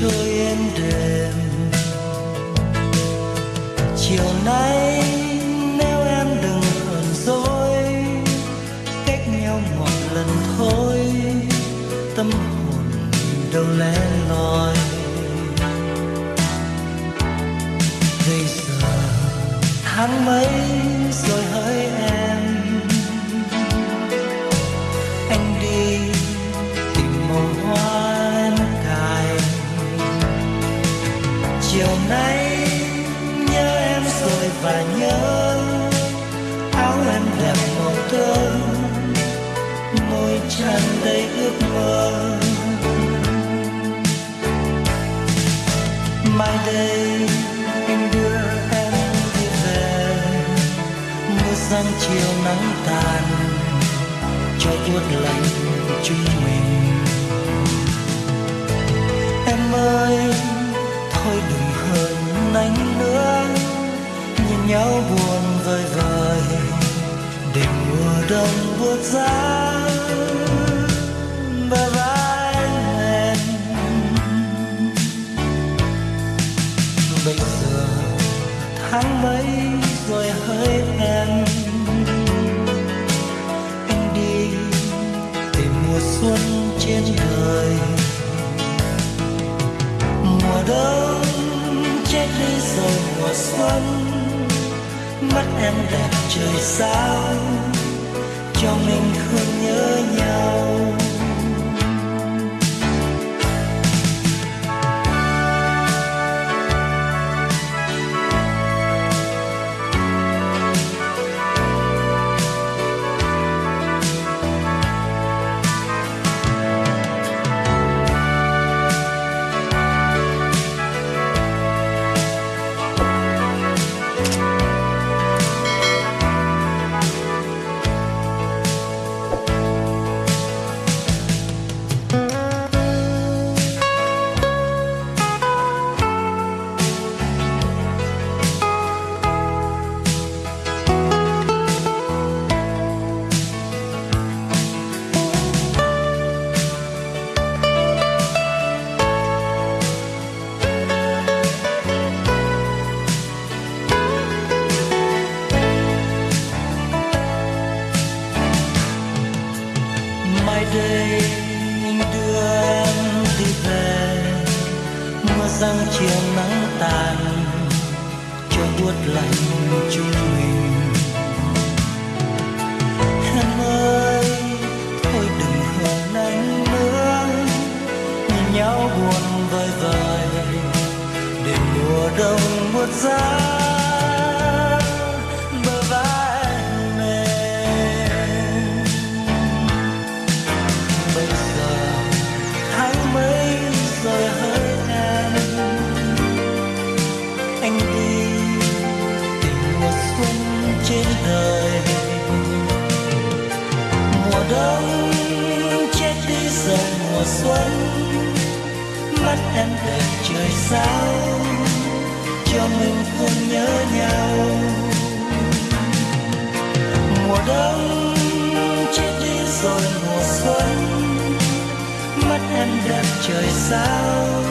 trôi êm đềm. Chiều nay nếu em đừng hờn dỗi, cách nhau một lần thôi, tâm hồn đâu lẻ loi. Bây giờ tháng mấy rồi hỡi em và nhớ áo em đẹp màu thơm môi tràn đầy ước mơ. Mai đây anh đưa em đi về, mưa sang chiều nắng tàn, cho buốt lạnh nhau vơi vơi để mùa đông buốt giá bờ vai em bây giờ tháng mấy rồi hỡi em anh đi tìm mùa xuân trên đời. Mùa đông chết đi rồi mùa xuân mắt em đẹp trời sao? Cho mình không nhớ nhau. Đây anh đưa em đi về mưa răng chiều nắng tàn, cho buốt lạnh chúng mình. Em ơi, thôi đừng hờn anh nữa nhìn nhau buồn vơi vơi để mùa đông buốt giá. Đi mùa xuân, mắt em đẹp trời sao, cho mình không nhớ nhau. Mùa đông chết đi rồi mùa xuân, mắt em đẹp trời sao.